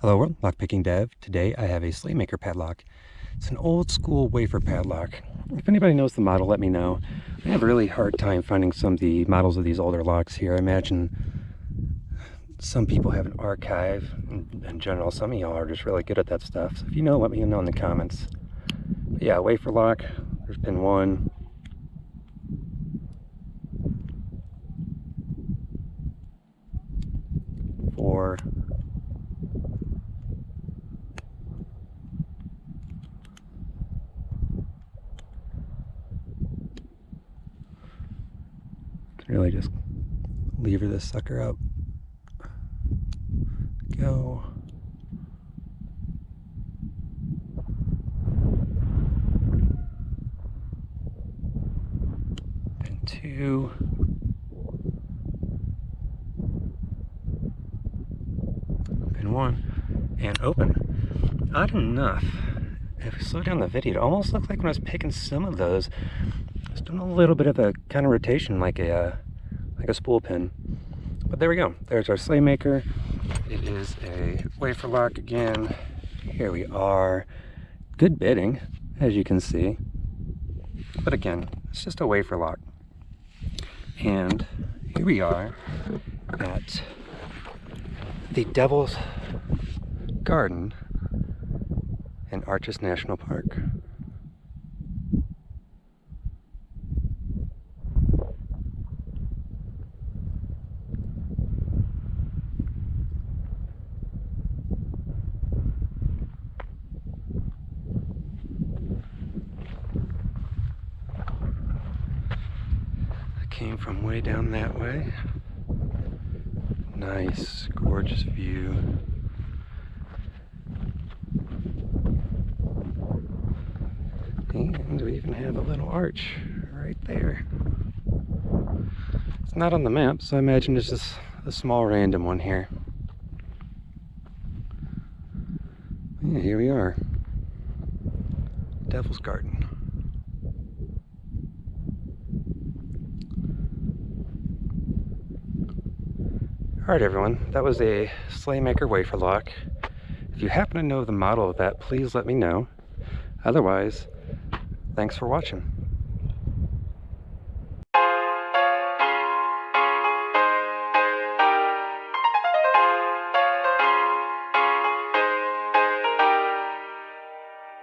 Hello world, lockpicking dev. Today I have a Slaymaker padlock. It's an old school wafer padlock. If anybody knows the model, let me know. I have a really hard time finding some of the models of these older locks here. I imagine some people have an archive. In, general, some of y'all are just really good at that stuff. So if you know, let me know in the comments. But yeah, wafer lock. There's pin one. Really just lever this sucker up. Go. And two. Pin one. And open. Odd enough, if we slow down the video, it almost looked like when I was picking some of those, doing a little bit of a kind of rotation like a uh, like a spool pin. But there we go. There's our Slaymaker. It is a wafer lock again. Here we are. Good bitting, as you can see. But again, it's just a wafer lock. And here we are at the Devil's Garden in Arches National Park. Came from way down that way. Nice, gorgeous view. And we even have a little arch right there. It's not on the map, so I imagine it's just a small random one here. Yeah, here we are. Devil's Garden. Alright everyone, that was a Slaymaker wafer lock. If you happen to know the model of that, please let me know. Otherwise, thanks for watching.